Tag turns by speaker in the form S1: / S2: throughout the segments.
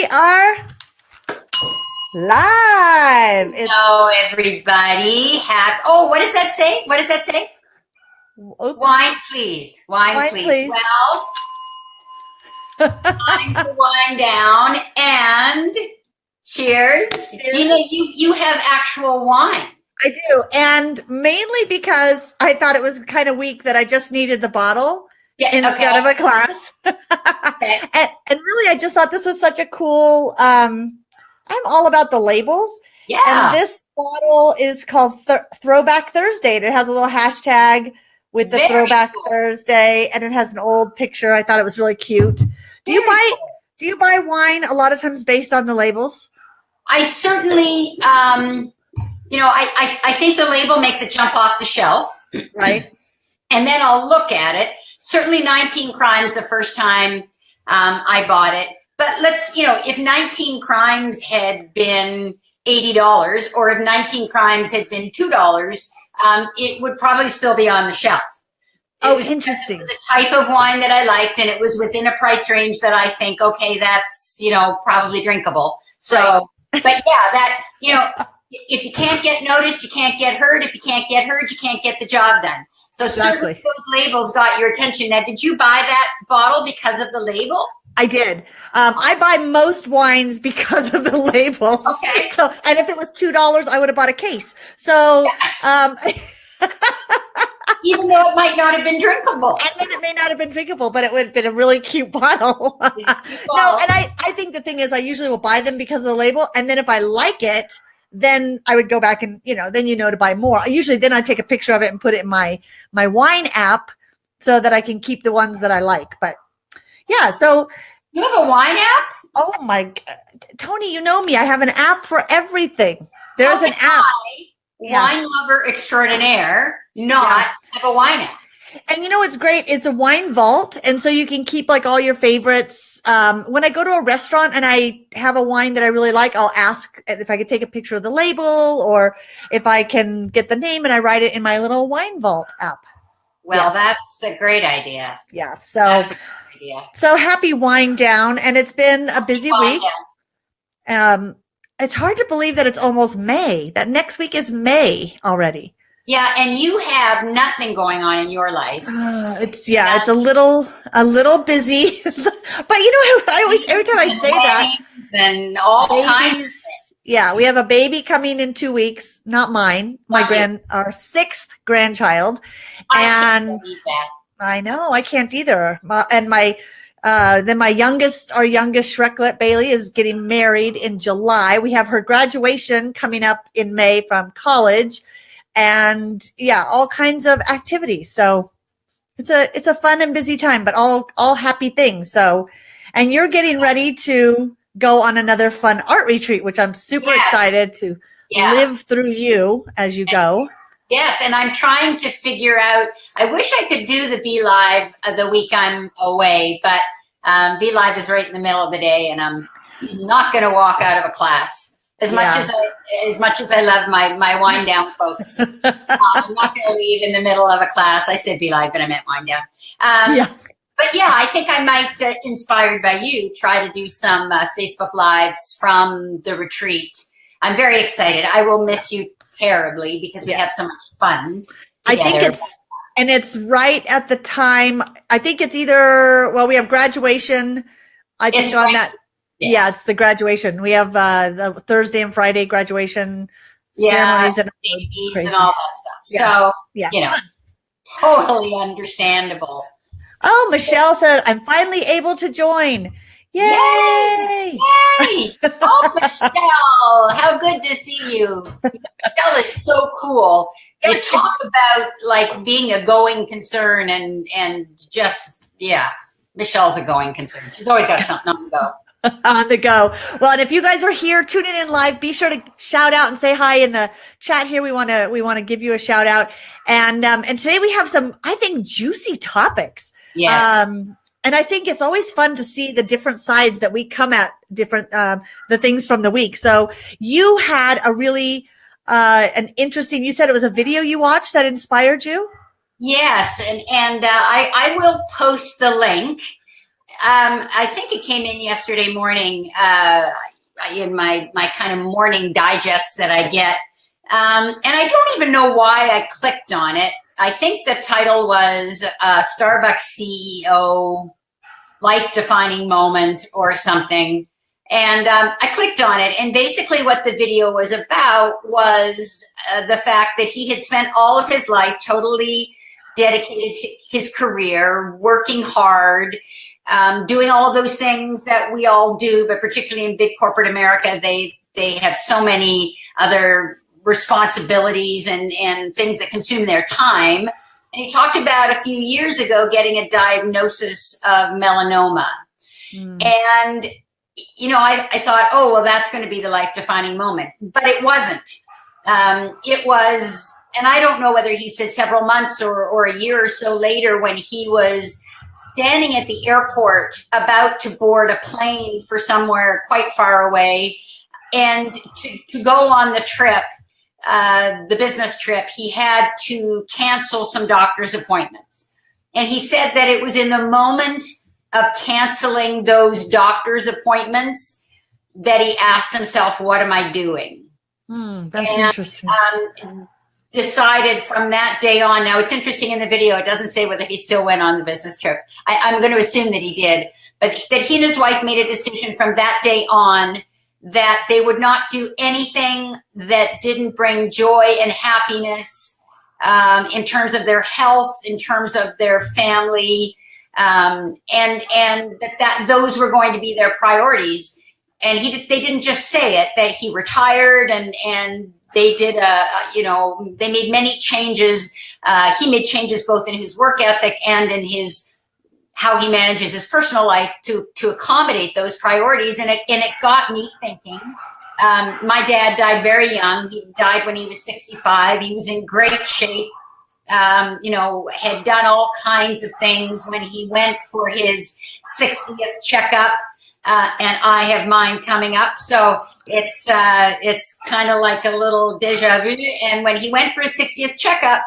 S1: we are live.
S2: It's Hello, everybody. Have oh, what does that say? What does that say? Oops. Wine, please. Wine, Wine please. please. Well, time to wind down and cheers. cheers. You know, you you have actual wine.
S1: I do, and mainly because I thought it was kind of weak that I just needed the bottle yeah, instead okay. of a class. okay. and, and really, I just thought this was such a cool. Um, I'm all about the labels. Yeah. And this bottle is called Th Throwback Thursday. And it has a little hashtag with the Very Throwback cool. Thursday, and it has an old picture. I thought it was really cute. Do Very you buy? Cool. Do you buy wine a lot of times based on the labels?
S2: I certainly. Um, you know, I, I, I think the label makes it jump off the shelf.
S1: Right.
S2: And then I'll look at it. Certainly 19 Crimes the first time um, I bought it. But let's, you know, if 19 Crimes had been $80 or if 19 Crimes had been $2, um, it would probably still be on the shelf.
S1: It oh, was, interesting. It
S2: was a type of wine that I liked, and it was within a price range that I think, okay, that's you know probably drinkable. So, right. but yeah, that you know, if you can't get noticed, you can't get heard. If you can't get heard, you can't get the job done. So exactly. certainly those labels got your attention. Now, did you buy that bottle because of the label?
S1: I did. Um, I buy most wines because of the labels. Okay. So, and if it was two dollars, I would have bought a case. So, um,
S2: even though it might not have been drinkable,
S1: and then it may not have been drinkable, but it would have been a really cute bottle. no, and I, I think the thing is, I usually will buy them because of the label, and then if I like it, then I would go back and, you know, then you know to buy more. Usually then I take a picture of it and put it in my, my wine app so that I can keep the ones that I like. But yeah, so.
S2: You have a wine app?
S1: Oh my, Tony, you know me. I have an app for everything. There's an app.
S2: Wine lover extraordinaire, not yeah. have a wine app.
S1: And you know it's great? It's a wine vault. And so you can keep like all your favorites. Um, when I go to a restaurant and I have a wine that I really like, I'll ask if I could take a picture of the label or if I can get the name and I write it in my little wine vault app.
S2: Well, yeah. that's a great idea.
S1: Yeah. So, idea. so happy wine down. And it's been a busy week. Um, it's hard to believe that it's almost May, that next week is May already.
S2: Yeah, and you have nothing going on in your life.
S1: Uh, it's yeah, it's a little a little busy, but you know, I always every time I say that,
S2: and all babies, kinds.
S1: Yeah, we have a baby coming in two weeks. Not mine, my grand, our sixth grandchild, I and I know I can't either. And my uh, then my youngest, our youngest Shreklet Bailey is getting married in July. We have her graduation coming up in May from college and yeah, all kinds of activities. So it's a it's a fun and busy time, but all all happy things. So and you're getting ready to go on another fun art retreat, which I'm super yeah. excited to yeah. live through you as you go.
S2: Yes, and I'm trying to figure out. I wish I could do the Be Live uh, the week I'm away, but um, Be Live is right in the middle of the day, and I'm not going to walk out of a class. As much yeah. as I, as much as I love my my wind down folks, um, I'm not going to leave in the middle of a class. I said be live, but I meant wind down. Um, yeah. But yeah, I think I might, uh, inspired by you, try to do some uh, Facebook lives from the retreat. I'm very excited. I will miss you terribly because we have so much fun.
S1: Together. I think it's and it's right at the time. I think it's either well, we have graduation. I think it's on right, that yeah. yeah. it's the graduation. We have uh, the Thursday and Friday graduation
S2: yeah, ceremonies and, and all that stuff. Yeah. So, yeah. you know, totally understandable.
S1: Oh, Michelle said, I'm finally able to join. Yay!
S2: Yay! Oh, Michelle, how good to see you. Michelle is so cool. You talk about like being a going concern and and just yeah, Michelle's a going concern. She's always got something on the go.
S1: On the go. Well, and if you guys are here tuning in live, be sure to shout out and say hi in the chat here. We want to we want to give you a shout out. And um and today we have some I think juicy topics.
S2: Yes. Um
S1: and I think it's always fun to see the different sides that we come at different um the things from the week. So you had a really uh an interesting you said it was a video you watched that inspired you?
S2: Yes, and and uh, I I will post the link um, I think it came in yesterday morning uh, in my my kind of morning digest that I get, um, and I don't even know why I clicked on it. I think the title was uh, Starbucks CEO life defining moment or something. And um, I clicked on it, and basically, what the video was about was uh, the fact that he had spent all of his life totally dedicated to his career, working hard, um, doing all those things that we all do, but particularly in big corporate America, they they have so many other responsibilities and, and things that consume their time. And he talked about a few years ago getting a diagnosis of melanoma. Mm. And, you know, I, I thought, oh, well, that's going to be the life defining moment. But it wasn't. Um, it was, and I don't know whether he said several months or, or a year or so later when he was standing at the airport about to board a plane for somewhere quite far away and to, to go on the trip uh, the business trip, he had to cancel some doctor's appointments. And he said that it was in the moment of canceling those doctor's appointments that he asked himself, what am I doing?
S1: Hmm, that's and, interesting.
S2: Um, decided from that day on. Now it's interesting in the video, it doesn't say whether he still went on the business trip. I, I'm going to assume that he did, but that he and his wife made a decision from that day on that they would not do anything that didn't bring joy and happiness um, in terms of their health, in terms of their family, um, and and that, that those were going to be their priorities. And he they didn't just say it; that he retired and and they did a you know they made many changes. Uh, he made changes both in his work ethic and in his how he manages his personal life to to accommodate those priorities. And it and it got me thinking. Um, my dad died very young. He died when he was 65 he was in great shape. Um, you know had done all kinds of things when he went for his 60th checkup uh, and I have mine coming up. So it's uh, it's kind of like a little deja vu. And when he went for his 60th checkup,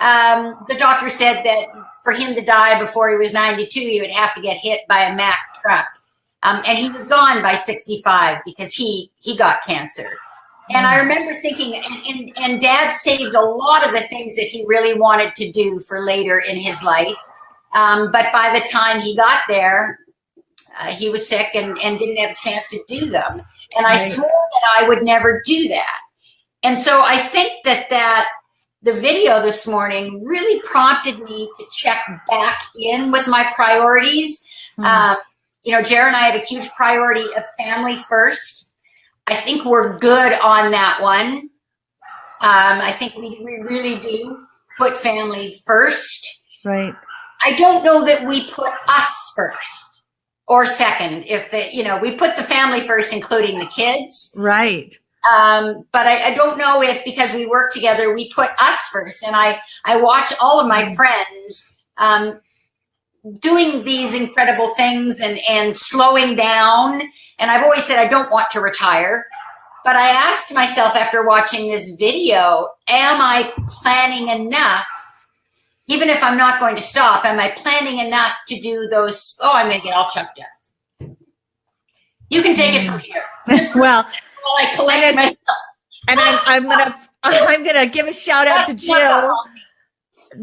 S2: um, the doctor said that for him to die before he was 92, he would have to get hit by a Mack truck. Um, and he was gone by 65 because he he got cancer. And I remember thinking, and, and, and, dad saved a lot of the things that he really wanted to do for later in his life. Um, but by the time he got there, uh, he was sick and, and didn't have a chance to do them. And I swore that I would never do that. And so I think that that the video this morning really prompted me to check back in with my priorities. Mm. Um, you know, Jared and I have a huge priority of family first. I think we're good on that one. Um, I think we, we really do put family first.
S1: Right.
S2: I don't know that we put us first or second. If the, you know, we put the family first, including the kids.
S1: Right.
S2: Um, but I, I, don't know if because we work together, we put us first. And I, I watch all of my mm. friends um, doing these incredible things and, and slowing down. And I've always said I don't want to retire. But I asked myself after watching this video, am I planning enough? Even if I'm not going to stop, am I planning enough to do those? Oh, I'm going to get all chucked up. You can take it from here.
S1: well,
S2: while I collect and myself.
S1: And I'm, I'm gonna I'm gonna give a shout out to Jill.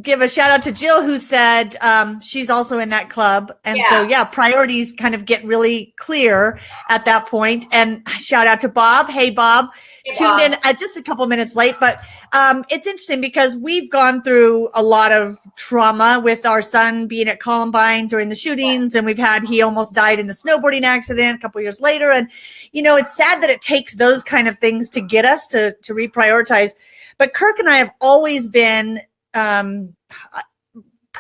S1: Give a shout out to Jill who said um, she's also in that club, and yeah. so yeah, priorities kind of get really clear at that point. And shout out to Bob. Hey, Bob tuned in uh, just a couple minutes late, but um, it's interesting because we've gone through a lot of trauma with our son being at Columbine during the shootings, and we've had he almost died in a snowboarding accident a couple years later, and you know it's sad that it takes those kind of things to get us to to reprioritize. But Kirk and I have always been um,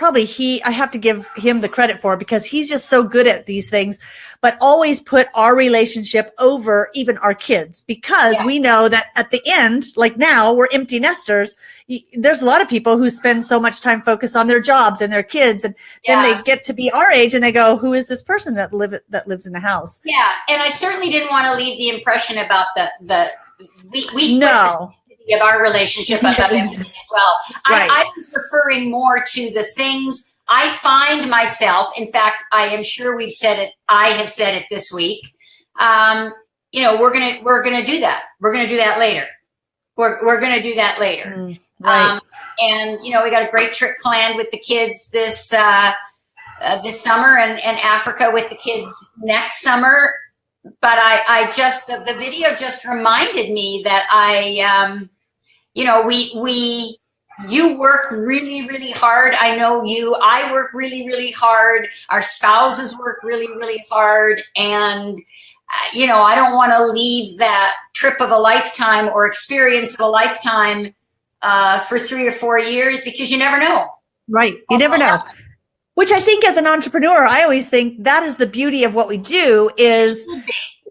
S1: probably he I have to give him the credit for because he's just so good at these things but always put our relationship over even our kids because yeah. we know that at the end like now we're empty nesters there's a lot of people who spend so much time focused on their jobs and their kids and yeah. then they get to be our age and they go who is this person that live that lives in the house
S2: yeah and I certainly didn't want to leave the impression about the the we we
S1: no
S2: of our relationship everything as well. Right. I, I, was referring more to the things I find myself, in fact, I am sure we've said it, I have said it this week. Um, you know, we're gonna we're gonna do that. We're gonna do that later. We're we're gonna do that later.
S1: Mm, right.
S2: Um, and you know, we got a great trip planned with the kids this uh, uh, this summer, and and Africa with the kids next summer. But I I just the, the video just reminded me that I um, you know we we you work really really hard. I know you. I work really really hard. Our spouses work really really hard. And uh, you know i don't want to leave that trip of a lifetime or experience of a lifetime uh, for three or four years because you never know.
S1: Right. You never know which i think as an entrepreneur i always think that is the beauty of what we do is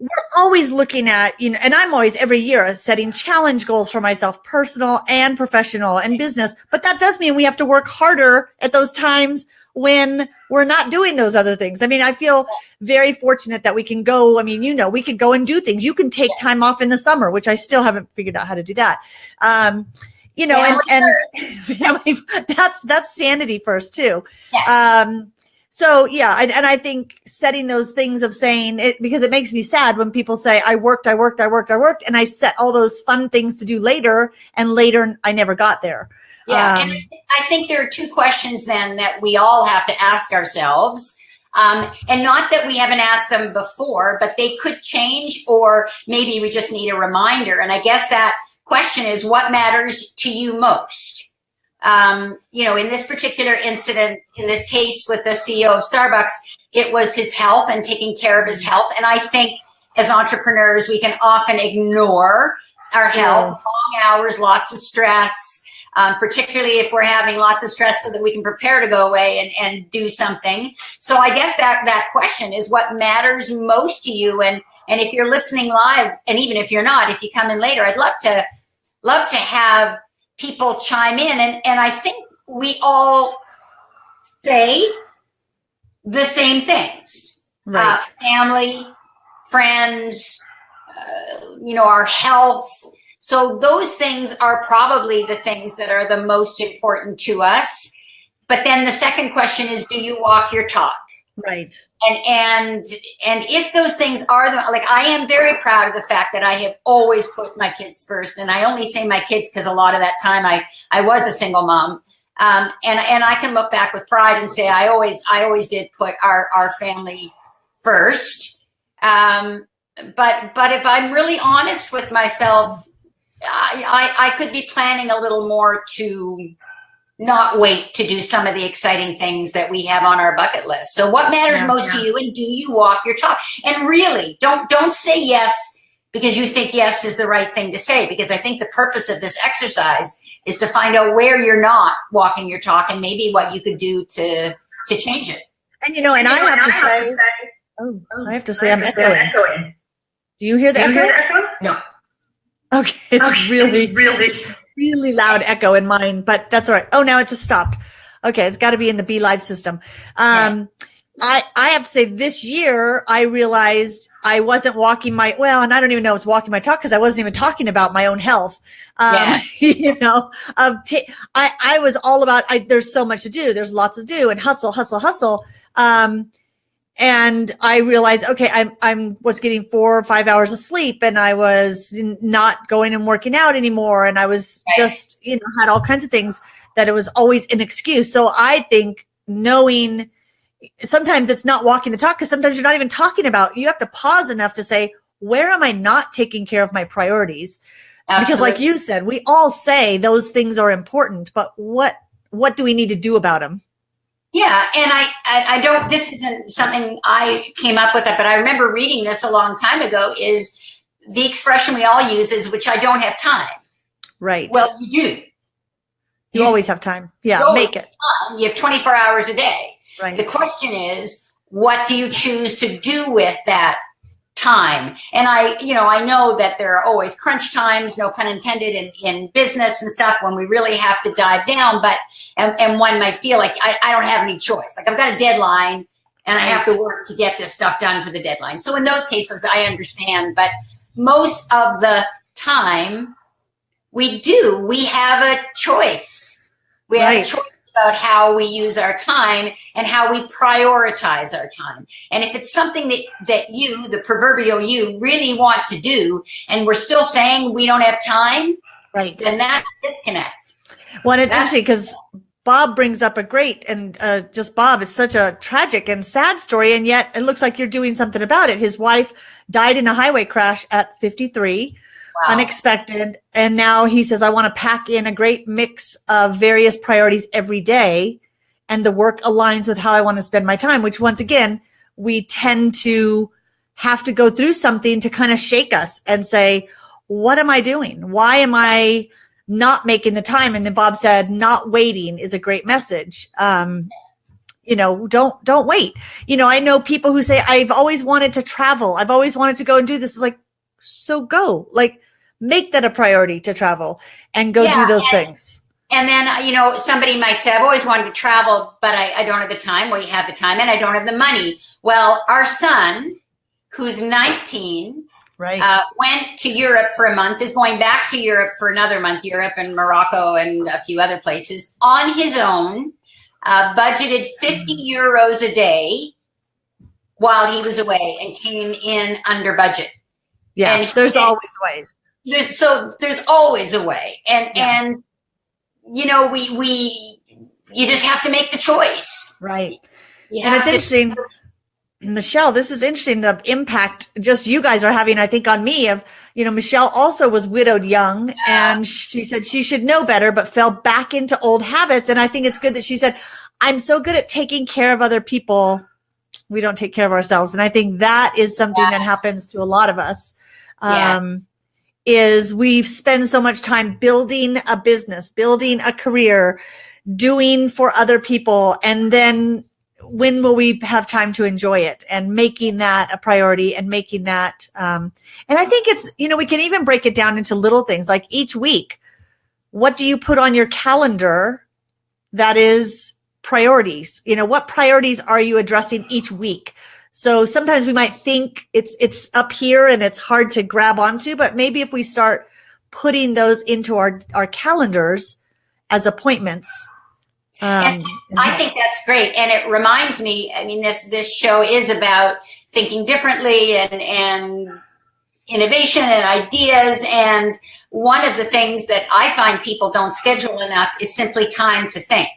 S1: we're always looking at, you know, and I'm always every year setting challenge goals for myself, personal and professional and business. But that does mean we have to work harder at those times when we're not doing those other things. I mean, I feel very fortunate that we can go. I mean, you know, we could go and do things. You can take time off in the summer, which I still haven't figured out how to do that. Um, you know, family and, and family, that's, that's sanity first too.
S2: Yes.
S1: Um, so yeah, I, and I think setting those things of saying it because it makes me sad when people say I worked, I worked, I worked, I worked, and I set all those fun things to do later, and later I never got there.
S2: Yeah, um, and I think there are two questions then that we all have to ask ourselves. Um, and not that we haven't asked them before, but they could change, or maybe we just need a reminder. And I guess that question is what matters to you most? um, you know, in this particular incident, in this case with the CEO of Starbucks, it was his health and taking care of his health. And I think as entrepreneurs, we can often ignore our health, long hours, lots of stress, um, particularly if we're having lots of stress so that we can prepare to go away and, and do something. So I guess that, that question is what matters most to you. And, and if you're listening live, and even if you're not, if you come in later, I'd love to, love to have people chime in. And, and I think we all say the same things.
S1: Right. Uh,
S2: family, friends, uh, you know, our health. So those things are probably the things that are the most important to us. But then the second question is, do you walk your talk?
S1: Right.
S2: And and and if those things are the like I am very proud of the fact that I have always put my kids first. And I only say my kids because a lot of that time I I was a single mom. Um, and and I can look back with pride and say I always I always did put our our family first. Um, but but if I'm really honest with myself, I, I I could be planning a little more to not wait to do some of the exciting things that we have on our bucket list. So what matters yeah, most yeah. to you and do you walk your talk? And really don't, don't say yes because you think yes is the right thing to say, because I think the purpose of this exercise is to find out where you're not walking your talk and maybe what you could do to, to change it.
S1: And you know, and, I, have, to, say, have to say, oh, oh, I have to say, I'm, echoing. echoing. Do you hear the, echo?
S2: Hear the echo? No.
S1: Okay, it's okay, really, it's really really loud echo in mine, but that's all right. Oh, now it just stopped. Okay, it's got to be in the Be Live system. Um, yes. I, I have to say this year I realized I wasn't walking my, well, and I don't even know it's walking my talk because I wasn't even talking about my own health. Um, yeah. you know, um, I, I was all about, I, there's so much to do. There's lots to do and hustle, hustle, hustle. Um, and I realized, okay, I'm, I'm was getting four or five hours of sleep and I was not going and working out anymore. And I was just, you know, had all kinds of things that it was always an excuse. So I think knowing sometimes it's not walking the talk because sometimes you're not even talking about, you have to pause enough to say, where am I not taking care of my priorities? Absolutely. Because like you said, we all say those things are important, but what, what do we need to do about them?
S2: Yeah, and I, I, I don't. This isn't something I came up with, it, but I remember reading this a long time ago. Is the expression we all use is "which I don't have time."
S1: Right.
S2: Well, you do.
S1: You, you always have time. Yeah, make it.
S2: Time. You have 24 hours a day.
S1: Right.
S2: The question is, what do you choose to do with that time. And I, you know, I know that there are always crunch times, no pun intended, in, in business and stuff when we really have to dive down. But, and, and one might feel like I, I don't have any choice. Like I've got a deadline and I have to work to get this stuff done for the deadline. So in those cases, I understand. But most of the time, we do. We have a choice. We have a choice about how we use our time and how we prioritize our time. And if it's something that, that you, the proverbial you, really want to do, and we're still saying we don't have time,
S1: right.
S2: then that's disconnect.
S1: Well, it's that's interesting because Bob brings up a great and uh, just Bob, it's such a tragic and sad story. And yet it looks like you're doing something about it. His wife died in a highway crash at 53 wow. unexpected. And now he says, I want to pack in a great mix of various priorities every day. And the work aligns with how I want to spend my time, which once again, we tend to have to go through something to kind of shake us and say, what am I doing? Why am I not making the time? And then Bob said, not waiting is a great message. Um, you know, don't, don't wait. You know, I know people who say, I've always wanted to travel. I've always wanted to go and do this. It's like, so go like make that a priority to travel and go yeah, do those
S2: and,
S1: things.
S2: And then, uh, you know, somebody might say, I've always wanted to travel, but I, I don't have the time. Well, you have the time and I don't have the money. Well, our son, who's 19,
S1: right.
S2: Uh, went to Europe for a month, is going back to Europe for another month, Europe and Morocco and a few other places on his own, uh, budgeted 50 mm. euros a day while he was away and came in under budget.
S1: Yeah, and there's always ways.
S2: There's, so there's always a way, and yeah. and you know we we you just have to make the choice,
S1: right? Yeah. and it's to- interesting. Michelle, this is interesting. The impact just you guys are having, I think, on me of, you know, Michelle also was widowed young yeah. and she said she should know better, but fell back into old habits. And I think it's good that she said, I'm so good at taking care of other people. We don't take care of ourselves. And I think that is something yeah. that happens to a lot of us um, yeah. is we spend so much time building a business, building a career, doing for other people. And then when will we have time to enjoy it and making that a priority and making that, um, and I think it's, you know, we can even break it down into little things like each week, what do you put on your calendar that is priorities? You know, what priorities are you addressing each week? So sometimes we might think it's it's up here and it's hard to grab onto, but maybe if we start putting those into our our calendars as appointments.
S2: Um, I think that's great, and it reminds me. I mean, this this show is about thinking differently and and innovation and ideas. And one of the things that I find people don't schedule enough is simply time to think.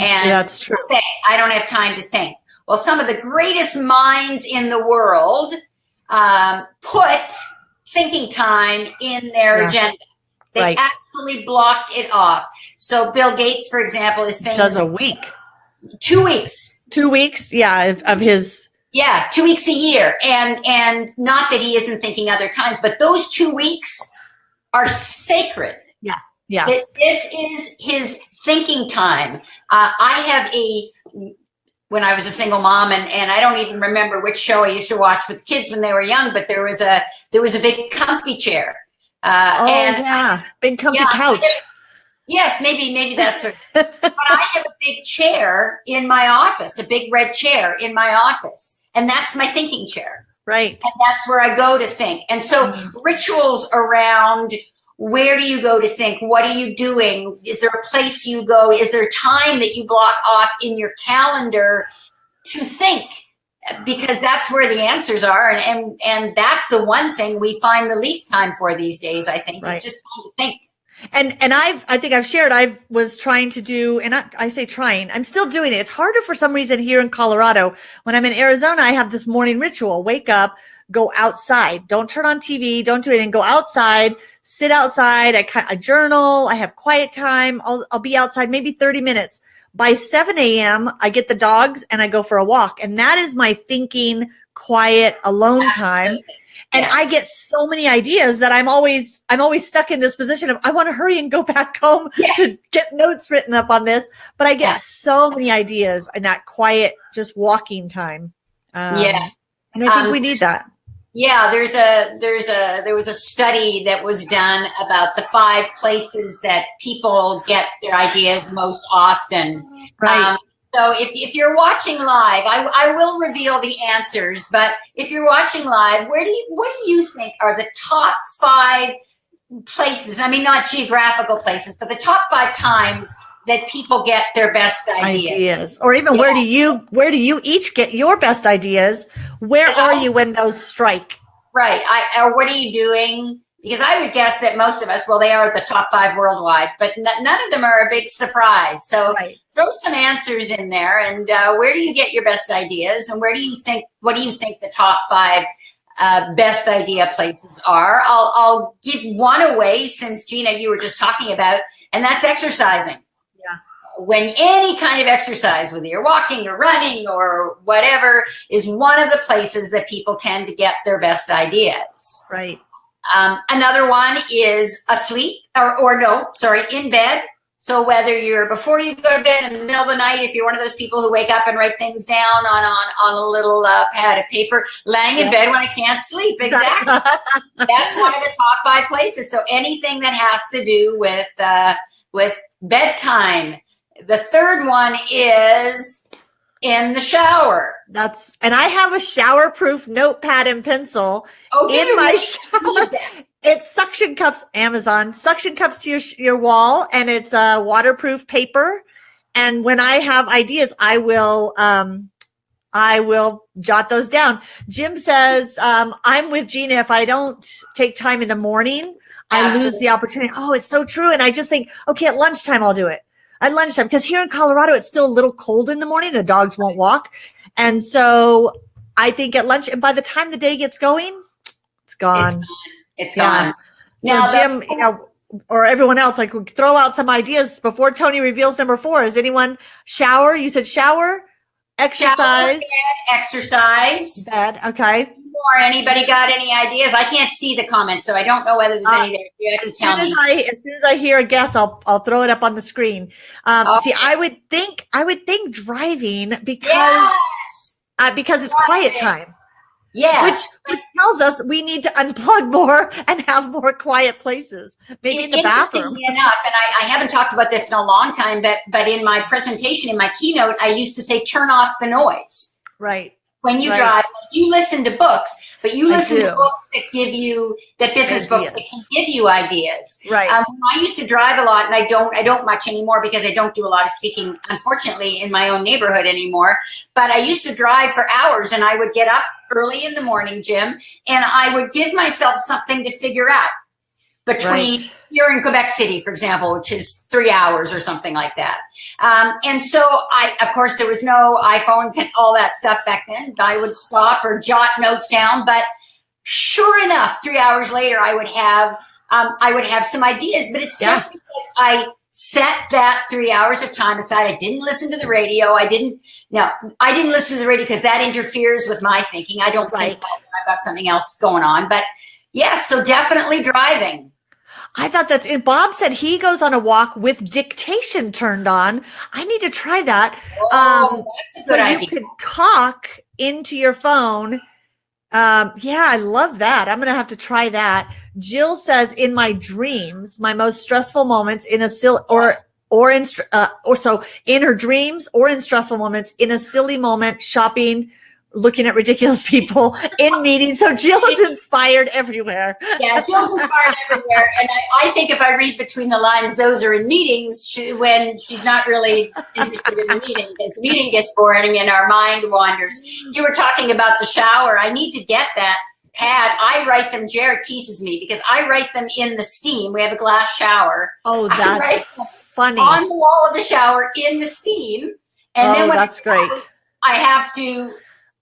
S1: And that's true.
S2: Say, I don't have time to think. Well, some of the greatest minds in the world um, put thinking time in their yeah. agenda. They right. actually blocked it off. So Bill Gates, for example, is famous.
S1: Does a week.
S2: Two weeks.
S1: Two weeks, yeah, of, of his
S2: yeah, two weeks a year. And and not that he isn't thinking other times, but those two weeks are sacred.
S1: Yeah. Yeah.
S2: this is his thinking time. Uh, I have a when I was a single mom and, and I don't even remember which show I used to watch with kids when they were young, but there was a there was a big comfy chair.
S1: Uh, oh and yeah, big comfy yeah, couch.
S2: yes, maybe maybe that's what. but I have a big chair in my office, a big red chair in my office, and that's my thinking chair.
S1: Right.
S2: And that's where I go to think. And so mm. rituals around where do you go to think? What are you doing? Is there a place you go? Is there time that you block off in your calendar to think? Because that's where the answers are. And, and, and that's the one thing we find the least time for these days, I think, right. is just time to think.
S1: And and I've I think I've shared I was trying to do and I, I say trying I'm still doing it. It's harder for some reason here in Colorado. When I'm in Arizona, I have this morning ritual. Wake up, go outside. Don't turn on TV. Don't do anything. Go outside, sit outside. I, I journal. I have quiet time. I'll, I'll be outside maybe 30 minutes. By 7 a.m., I get the dogs and I go for a walk. And that is my thinking, quiet, alone time. And yes. I get so many ideas that I'm always, I'm always stuck in this position of I want to hurry and go back home yes. to get notes written up on this. But I get yes. so many ideas in that quiet, just walking time.
S2: Um, yeah.
S1: And I think um, we need that.
S2: Yeah, there's a there's a there was a study that was done about the five places that people get their ideas most often.
S1: Right. Um,
S2: so if, if you're watching live, I, I will reveal the answers. But if you're watching live, where do you what do you think are the top five places? I mean, not geographical places, but the top five times that people get their best ideas.
S1: ideas. Or even yeah. where do you where do you each get your best ideas? Where are you when those strike?
S2: Right. I or what are you doing? Because I would guess that most of us, well, they are the top five worldwide, but none of them are a big surprise. So right. throw some answers in there. And uh, where do you get your best ideas? And where do you think, what do you think the top five uh, best idea places are? I'll, I'll give one away since Gina, you were just talking about, and that's exercising when any kind of exercise, whether you're walking or running or whatever, is one of the places that people tend to get their best ideas.
S1: Right.
S2: Um, another one is asleep or, or no, sorry, in bed. So whether you're before you go to bed in the middle of the night, if you're one of those people who wake up and write things down on on, on a little uh, pad of paper, laying in yeah. bed when I can't sleep, exactly. That's one of the top five places. So anything that has to do with uh, with bedtime, the third one is in the shower.
S1: That's and I have a shower-proof notepad and pencil oh, in my shower. It's suction cups, Amazon suction cups to your your wall, and it's a uh, waterproof paper. And when I have ideas, I will um, I will jot those down. Jim says, um, I'm with Gina. If I don't take time in the morning, I Absolutely. lose the opportunity. Oh, it's so true. And I just think, okay, at lunchtime, I'll do it at lunchtime because here in Colorado, it's still a little cold in the morning. The dogs won't walk. And so I think at lunch, and by the time the day gets going, it's gone.
S2: It's gone.
S1: It's gone. So Jim, you know, or everyone else, like throw out some ideas before Tony reveals number four. Is anyone shower? You said shower, exercise, shower, bed,
S2: exercise,
S1: bed. Okay
S2: more. Anybody got any ideas? I can't see the comments, so I don't know whether there's uh, any there. You have
S1: as to tell soon me. As I, as soon as I hear a guess, I'll I'll throw it up on the screen. Um, okay. See, I would think I would think driving because yes. uh, because it's quiet time.
S2: Yes.
S1: Which, which tells us we need to unplug more and have more quiet places, maybe in the bathroom.
S2: enough, and I, I, haven't talked about this in a long time, but but in my presentation, in my keynote, I used to say turn off the noise.
S1: Right
S2: when you right. drive. You listen to books, but you listen to books that give you that business ideas. books that can give you ideas.
S1: Right.
S2: Um, I used to drive a lot, and I don't. I don't much anymore because I don't do a lot of speaking, unfortunately, in my own neighborhood anymore. But I used to drive for hours, and I would get up early in the morning, Jim, and I would give myself something to figure out between. Right here in Quebec City, for example, which is three hours or something like that. Um, and so I, of course, there was no iPhones and all that stuff back then. I would stop or jot notes down, but sure enough, three hours later, I would have, um, I would have some ideas, but it's just yeah. because I set that three hours of time aside. I didn't listen to the radio. I didn't, no, I didn't listen to the radio because that interferes with my thinking. I don't right. think I've got something else going on, but yes, so definitely driving.
S1: I thought that's it. Bob said he goes on a walk with dictation turned on. I need to try that.
S2: Oh, um, so
S1: idea. you could talk into your phone. Um, yeah, I love that. I'm going to have to try that. Jill says in my dreams, my most stressful moments in a silly or, or in, uh, or so in her dreams or in stressful moments in a silly moment, shopping, looking at ridiculous people in meetings. So Jill is inspired everywhere.
S2: Yeah, Jill's inspired everywhere. And I, I, think if I read between the lines, those are in meetings she, when she's not really interested in the meeting because the meeting gets boring and our mind wanders. You were talking about the shower. I need to get that pad. I write them. Jared teases me because I write them in the steam. We have a glass shower.
S1: Oh, that's funny.
S2: On the wall of the shower in the steam. And
S1: oh,
S2: then when
S1: that's great.
S2: I have to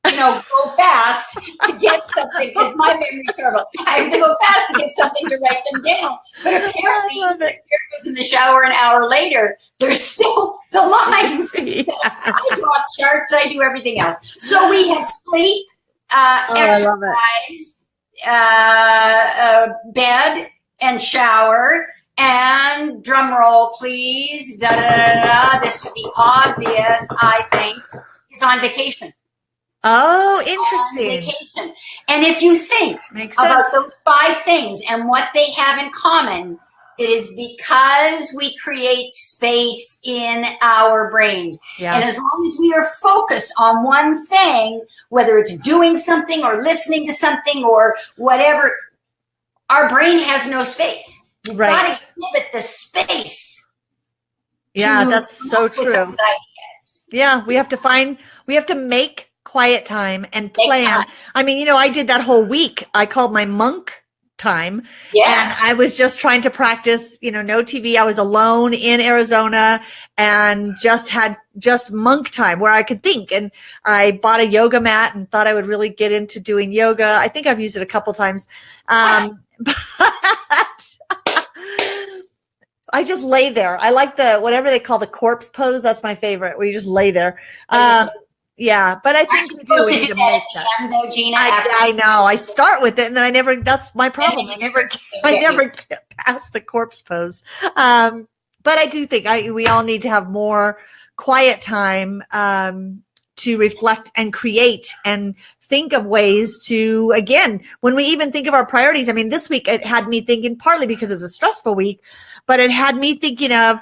S2: you know, go fast to get something because my memory's terrible. I have to go fast to get something to write them down. But apparently, Eric goes in the shower an hour later. There's still the lines. Yeah. I draw charts. I do everything else. So we have sleep, uh, oh, exercise, uh, uh, bed, and shower. And drum roll, please. Da, da, da, da. This would be obvious, I think. He's on vacation.
S1: Oh, interesting.
S2: And if you think about those five things and what they have in common, it is because we create space in our brains. Yeah. And as long as we are focused on one thing, whether it's doing something or listening to something or whatever, our brain has no space. You've
S1: right.
S2: got to give it the space
S1: Yeah, that's so true. Yeah, we have to find, we have to make quiet time and plan. I mean, you know, I did that whole week. I called my monk time.
S2: Yes.
S1: And I was just trying to practice, you know, no TV. I was alone in Arizona and just had just monk time where I could think. And I bought a yoga mat and thought I would really get into doing yoga. I think I've used it a couple times. Um, but I just lay there. I like the whatever they call the corpse pose. That's my favorite, where you just lay there. Um, yeah, but I think we do need to make that.
S2: Though, Gina,
S1: I, I, know. I start with it, and then I never. That's my problem. I never. I never get past the corpse pose. Um, but I do think I we all need to have more quiet time um, to reflect and create and think of ways to again when we even think of our priorities. I mean, this week it had me thinking partly because it was a stressful week, but it had me thinking of: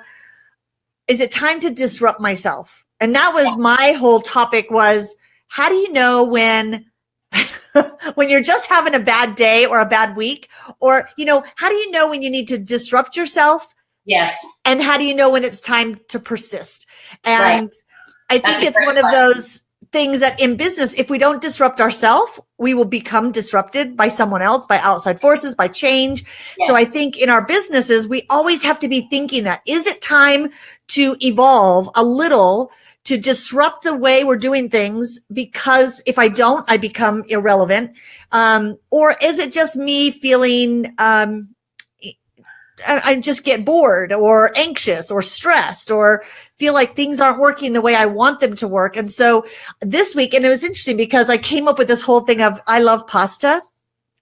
S1: Is it time to disrupt myself? And that was yeah. my whole topic was how do you know when when you're just having a bad day or a bad week or you know how do you know when you need to disrupt yourself
S2: yes
S1: and how do you know when it's time to persist and right. i think it's one question. of those things that in business, if we don't disrupt ourselves, we will become disrupted by someone else, by outside forces, by change. Yes. So I think in our businesses, we always have to be thinking that is it time to evolve a little to disrupt the way we're doing things because if I don't, I become irrelevant. Um, or is it just me feeling, um, I just get bored or anxious or stressed or feel like things aren't working the way I want them to work. And so this week, and it was interesting because I came up with this whole thing of I love pasta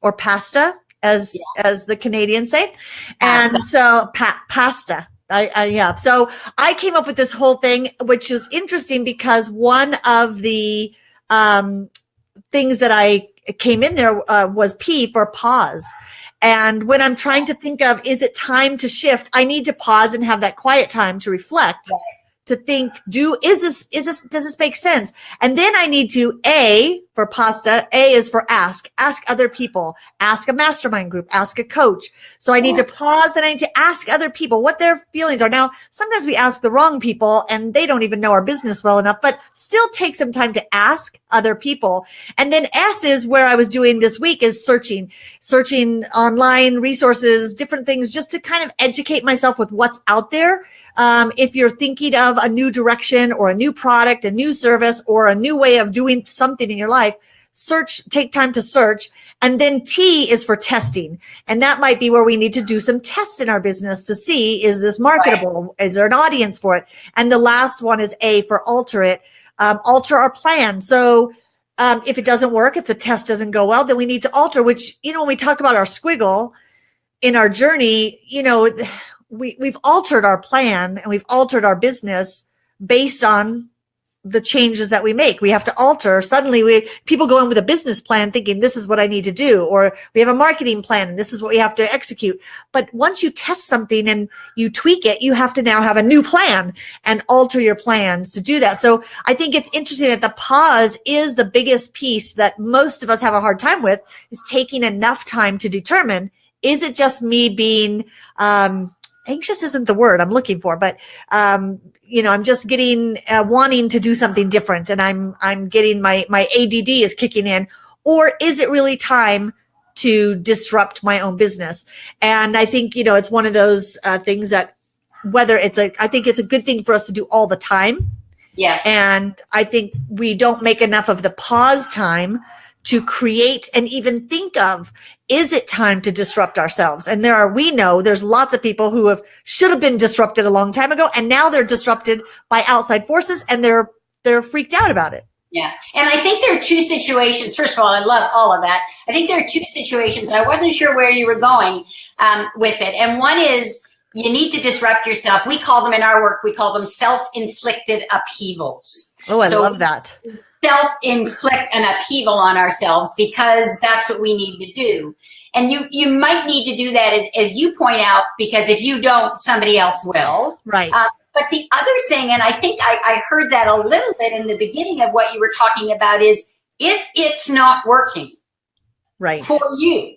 S1: or pasta as yeah. as the Canadians say. Pasta. And so pa- pasta. I, I, yeah. So I came up with this whole thing, which was interesting because one of the um, things that I came in there uh, was P for pause. And when I'm trying to think of, is it time to shift? I need to pause and have that quiet time to reflect. Right to think, do, is this, is this, does this make sense? And then I need to A for pasta. A is for ask, ask other people, ask a mastermind group, ask a coach. So I need to pause and I need to ask other people what their feelings are. Now, sometimes we ask the wrong people and they don't even know our business well enough, but still take some time to ask other people. And then S is where I was doing this week is searching, searching online resources, different things just to kind of educate myself with what's out there um, if you're thinking of a new direction or a new product, a new service, or a new way of doing something in your life, search, take time to search. And then T is for testing. And that might be where we need to do some tests in our business to see, is this marketable? Right. Is there an audience for it? And the last one is A for alter it, um, alter our plan. So um, if it doesn't work, if the test doesn't go well, then we need to alter, which, you know, when we talk about our squiggle in our journey, you know, we, we've altered our plan and we've altered our business based on the changes that we make. We have to alter. Suddenly we, people go in with a business plan thinking this is what I need to do, or we have a marketing plan and this is what we have to execute. But once you test something and you tweak it, you have to now have a new plan and alter your plans to do that. So I think it's interesting that the pause is the biggest piece that most of us have a hard time with is taking enough time to determine, is it just me being, um, anxious isn't the word I'm looking for, but um, you know, I'm just getting uh, wanting to do something different, and I'm I'm getting my my ADD is kicking in, or is it really time? to disrupt my own business? And i think you know it's one of those uh, things that whether it's a i think it's a good thing for us to do all the time.
S2: Yes.
S1: And i think we don't make enough of the pause time to create and even think of is it time to disrupt ourselves? And there are we know there's lots of people who have should have been disrupted a long time ago and now they're disrupted by outside forces and they're they're freaked out about it.
S2: Yeah and i think there are two situations first of all i love all of that. I think there are two situations and i wasn't sure where you were going um, with it. And one is you need to disrupt yourself. We call them in our work we call them self-inflicted upheavals.
S1: Oh i so, love that
S2: self-inflict an upheaval on ourselves because that's what we need to do. And you you might need to do that as, as you point out, because if you don't, somebody else will.
S1: Right.
S2: Uh, but the other thing, and I think I, I heard that a little bit in the beginning of what you were talking about is if it's not working
S1: right
S2: for you,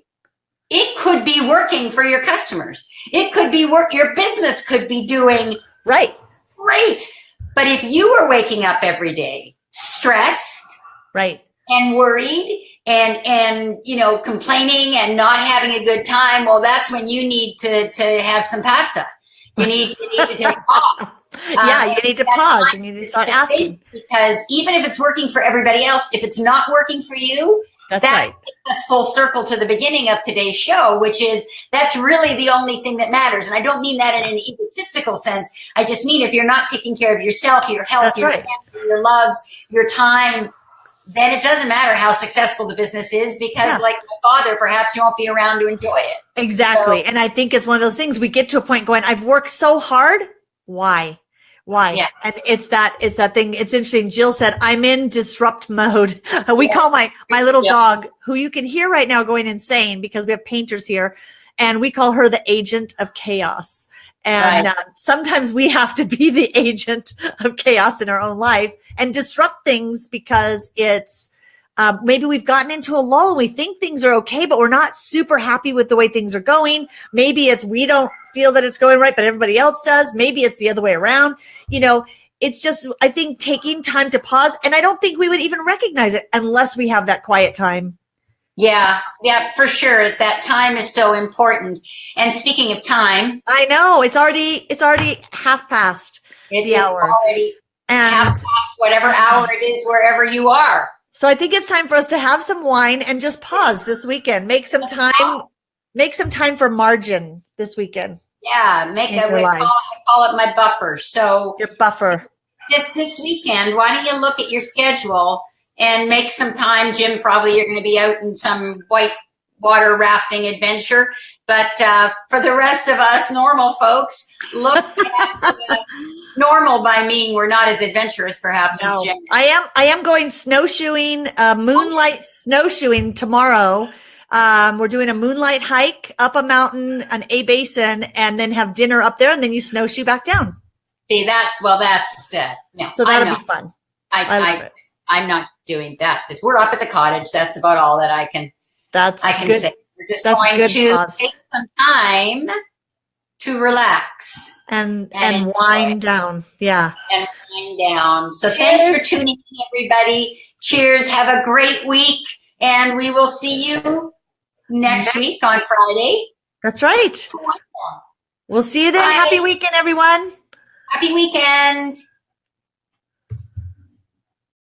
S2: it could be working for your customers. It could be work, your business could be doing
S1: right
S2: great. But if you were waking up every day stressed,
S1: right,
S2: and worried and and you know complaining and not having a good time well that's when you need to to have some pasta. You need to, need to take off
S1: yeah
S2: Um,
S1: you need to pause. you need to start asking.
S2: because even if it's working for everybody else if it's not working for you
S1: that's
S2: that
S1: right
S2: takes us full circle to the beginning of today's show which is that's really the only thing that matters and i don't mean that in an egotistical sense i just mean if you're not taking care of yourself your health
S1: That's
S2: your
S1: right.
S2: family your loves your time then it doesn't matter how successful the business is because
S1: Yeah.
S2: like my father perhaps you won't be around to enjoy it
S1: Exactly.
S2: So-
S1: and I think it's one of those things we get to a point going, I've worked so hard. Why? Why?
S2: Yeah.
S1: And it's that, it's that thing. It's interesting. Jill said, I'm in disrupt mode. we
S2: Yeah.
S1: call my, my little
S2: Yeah.
S1: dog who you can hear right now going insane because we have painters here and we call her the agent of chaos. And
S2: Right.
S1: uh, sometimes we have to be the agent of chaos in our own life and disrupt things because it's, um, maybe we've gotten into a lull and we think things are okay, but we're not super happy with the way things are going. Maybe it's we don't feel that it's going right, but everybody else does. Maybe it's the other way around. You know, it's just, I think, taking time to pause. And I don't think we would even recognize it unless we have that quiet time.
S2: yeah yeah for sure that time is so important and speaking of time
S1: I know it's already, it's already half past.
S2: it
S1: The
S2: is
S1: hour.
S2: already half past whatever hour it is wherever you are
S1: so I think it's time for us to have some wine and just pause this weekend. Make some time, make some time for margin this weekend.
S2: yeah make a
S1: your
S2: call,
S1: lives.
S2: I call it my buffer so
S1: Your buffer.
S2: just this weekend, why don't you look at your schedule and make some time? Jim, probably you're going to be out in some white water rafting adventure. But uh, for the rest of us normal folks, look at uh, normal by meaning we're not as adventurous perhaps
S1: No. I am. I am going snowshoeing, uh, moonlight snowshoeing tomorrow. Um, we're doing a moonlight hike up a mountain, an A-Basin, and then have dinner up there, and then you snowshoe back down.
S2: See, that's, well, that's, uh, no,
S1: So that'll be fun.
S2: I,
S1: I
S2: I. I'm not doing that because we're up at the cottage. That's about all that I can
S1: That's
S2: I can
S1: good.
S2: say. We're just
S1: That's
S2: going to
S1: cause.
S2: take some time to relax.
S1: And
S2: And
S1: and wind down. Yeah.
S2: and wind down. So thanks for tuning in, everybody. Cheers. Have a great week. And we will see you next
S1: Next
S2: week on Friday.
S1: That's right. We'll see you then.
S2: Bye.
S1: Happy weekend, everyone.
S2: Happy weekend.